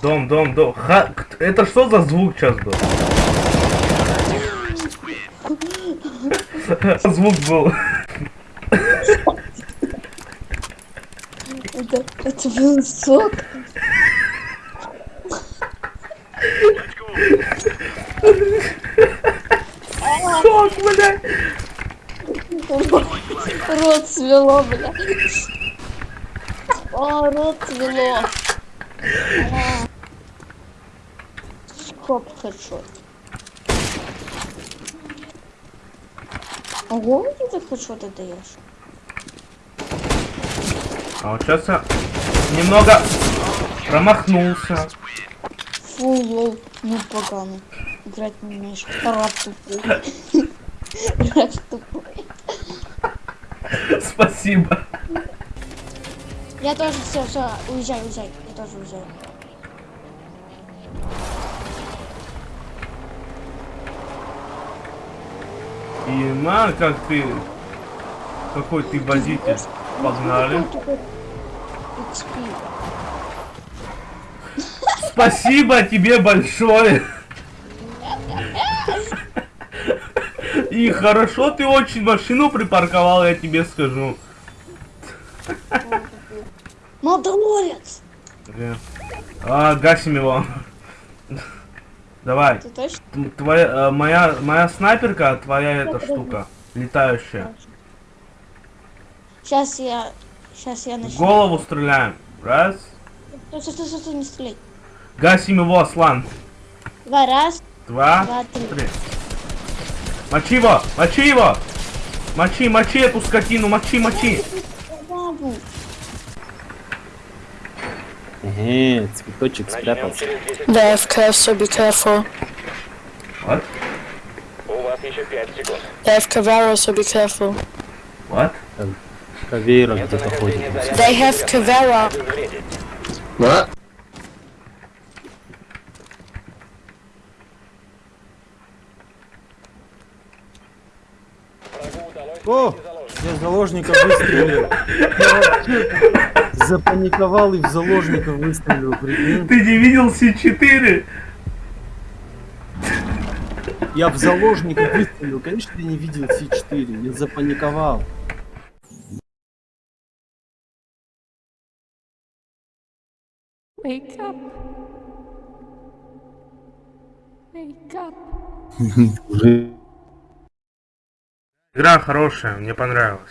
Дом, дом, дом. Ха... Это что за звук сейчас был? Звук был. Это, это был сок. Шок, блядь. Рот свело, бля. О. А. Хоп, хедшот. Ого, ты хедшоты даешь? А вот сейчас я немного промахнулся. Фу, лол, ну поганый. Играть не умеешь. Рад тупой. Рад тупой. Спасибо. Я тоже все, все, уезжай, уезжай. Я тоже уезжаю. И на, как ты... Какой ты водитель. Погнали. Спасибо тебе большое. И хорошо ты очень машину припарковал, я тебе скажу. Молдоворец! Э, А, гасим его. Давай. Твоя, э, моя, моя снайперка, твоя эта штука. Летающая. Сейчас я... Сейчас я начну. голову стреляем. Раз. Стой, стой, стой, стой, стой, не стреляй. Гасим его, Аслан. Два, раз, Два. два, три. Три. Мочи его! Мочи его! Мочи, мочи эту скотину, мочи, мочи! Ehe, Cwikucik sprawdź. DFK, so be careful. What? DFK Varo, so be careful. What? Kawira gdzie to chodzi. They have Kawira. What? O! Я заложника выстрелил. Запаниковал и в заложника выстрелил, прикинь. Ты не видел С4? Я в заложника выстрелил, конечно, я не видел С4, я запаниковал. Wake up. Wake up. Игра хорошая, мне понравилась.